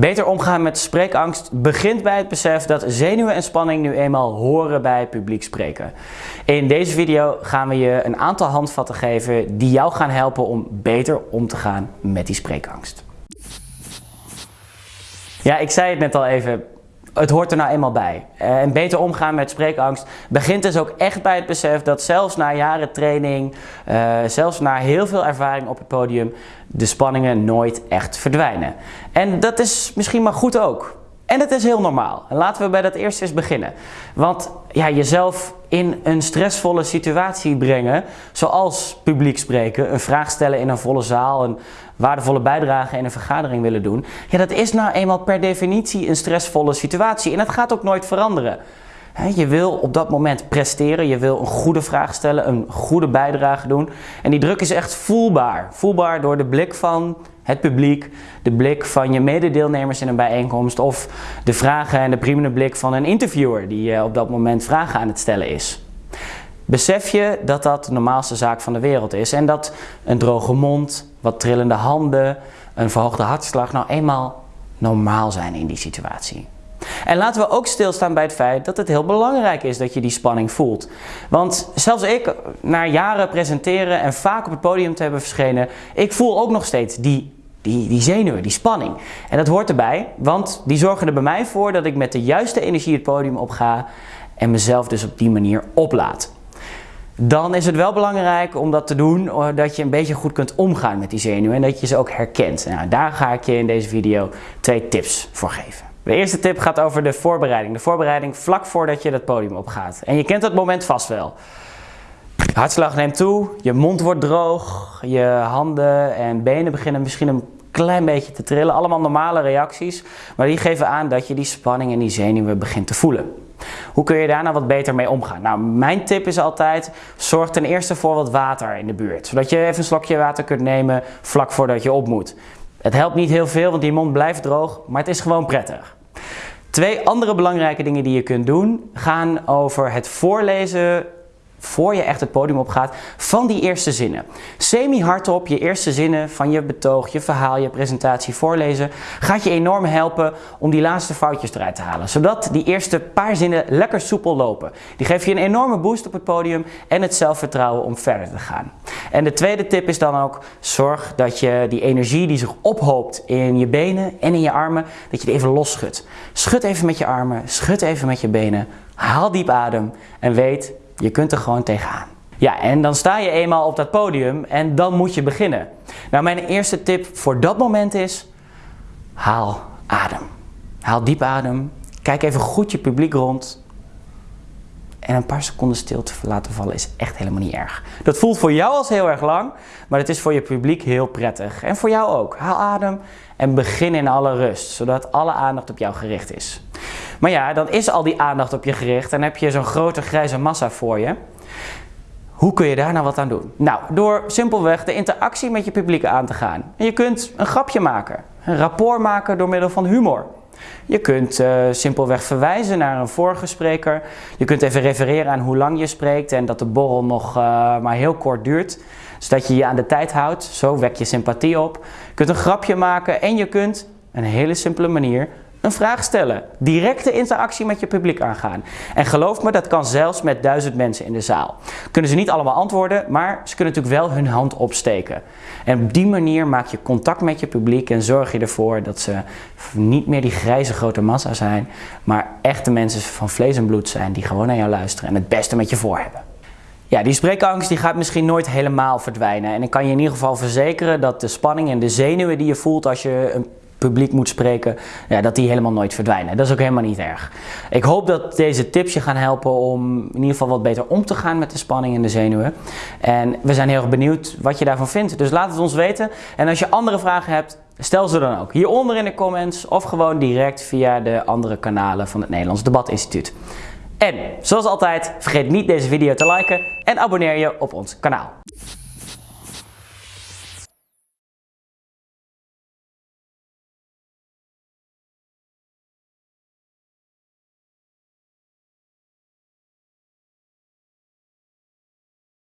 Beter omgaan met spreekangst begint bij het besef dat zenuwen en spanning nu eenmaal horen bij publiek spreken. In deze video gaan we je een aantal handvatten geven die jou gaan helpen om beter om te gaan met die spreekangst. Ja, ik zei het net al even, het hoort er nou eenmaal bij. Eh, en beter omgaan met spreekangst begint dus ook echt bij het besef dat zelfs na jaren training, uh, zelfs na heel veel ervaring op het podium, de spanningen nooit echt verdwijnen. En dat is misschien maar goed ook. En het is heel normaal. Laten we bij dat eerst eens beginnen. Want ja, jezelf in een stressvolle situatie brengen, zoals publiek spreken, een vraag stellen in een volle zaal, een waardevolle bijdrage in een vergadering willen doen, ja, dat is nou eenmaal per definitie een stressvolle situatie en dat gaat ook nooit veranderen. Je wil op dat moment presteren, je wil een goede vraag stellen, een goede bijdrage doen. En die druk is echt voelbaar. Voelbaar door de blik van het publiek, de blik van je mededeelnemers in een bijeenkomst of de vragen en de priemende blik van een interviewer die eh, op dat moment vragen aan het stellen is. Besef je dat dat de normaalste zaak van de wereld is en dat een droge mond, wat trillende handen, een verhoogde hartslag nou eenmaal normaal zijn in die situatie. En laten we ook stilstaan bij het feit dat het heel belangrijk is dat je die spanning voelt. Want zelfs ik, na jaren presenteren en vaak op het podium te hebben verschenen, ik voel ook nog steeds die, die, die zenuwen, die spanning. En dat hoort erbij, want die zorgen er bij mij voor dat ik met de juiste energie het podium op ga en mezelf dus op die manier oplaad. Dan is het wel belangrijk om dat te doen, eh, dat je een beetje goed kunt omgaan met die zenuwen en dat je ze ook herkent. Nou, daar ga ik je in deze video twee tips voor geven. De eerste tip gaat over de voorbereiding. De voorbereiding vlak voordat je dat podium opgaat. En je kent dat moment vast wel. Hartslag neemt toe, je mond wordt droog, je handen en benen beginnen misschien een klein beetje te trillen. Allemaal normale reacties, maar die geven aan dat je die spanning en die zenuwen begint te voelen. Hoe kun je daar nou wat beter mee omgaan? Nou, mijn tip is altijd, zorg ten eerste voor wat water in de buurt. Zodat je even een slokje water kunt nemen vlak voordat je op moet. Het helpt niet heel veel, want die mond blijft droog, maar het is gewoon prettig. Twee andere belangrijke dingen die je kunt doen gaan over het voorlezen voor je echt het podium op gaat, van die eerste zinnen. Semi hardop je eerste zinnen van je betoog, je verhaal, je presentatie voorlezen, gaat je enorm helpen om die laatste foutjes eruit te halen. Zodat die eerste paar zinnen lekker soepel lopen. Die geven je een enorme boost op het podium en het zelfvertrouwen om verder te gaan. En de tweede tip is dan ook, zorg dat je die energie die zich ophoopt in je benen en in je armen, dat je die even los schudt. Schud even met je armen, schud even met je benen, haal diep adem en weet je kunt er gewoon tegenaan. Ja, en dan sta je eenmaal op dat podium en dan moet je beginnen. Nou, mijn eerste tip voor dat moment is, haal adem. Haal diep adem, kijk even goed je publiek rond. En een paar seconden stilte laten vallen is echt helemaal niet erg. Dat voelt voor jou als heel erg lang, maar het is voor je publiek heel prettig. En voor jou ook. Haal adem en begin in alle rust, zodat alle aandacht op jou gericht is. Maar ja, dan is al die aandacht op je gericht en heb je zo'n grote grijze massa voor je. Hoe kun je daar nou wat aan doen? Nou, door simpelweg de interactie met je publiek aan te gaan. En je kunt een grapje maken, een rapport maken door middel van humor. Je kunt uh, simpelweg verwijzen naar een vorige spreker. Je kunt even refereren aan hoe lang je spreekt en dat de borrel nog uh, maar heel kort duurt. Zodat je je aan de tijd houdt. Zo wek je sympathie op. Je kunt een grapje maken en je kunt, een hele simpele manier, een vraag stellen. Directe interactie met je publiek aangaan. En geloof me, dat kan zelfs met duizend mensen in de zaal. Kunnen ze niet allemaal antwoorden, maar ze kunnen natuurlijk wel hun hand opsteken. En op die manier maak je contact met je publiek en zorg je ervoor dat ze niet meer die grijze grote massa zijn, maar echte mensen van vlees en bloed zijn die gewoon naar jou luisteren en het beste met je voor hebben. Ja, die spreekangst die gaat misschien nooit helemaal verdwijnen. En ik kan je in ieder geval verzekeren dat de spanning en de zenuwen die je voelt als je een publiek moet spreken, ja, dat die helemaal nooit verdwijnen. Dat is ook helemaal niet erg. Ik hoop dat deze tips je gaan helpen om in ieder geval wat beter om te gaan met de spanning en de zenuwen. En we zijn heel erg benieuwd wat je daarvan vindt. Dus laat het ons weten. En als je andere vragen hebt, stel ze dan ook hieronder in de comments of gewoon direct via de andere kanalen van het Nederlands Debat Instituut. En zoals altijd, vergeet niet deze video te liken en abonneer je op ons kanaal.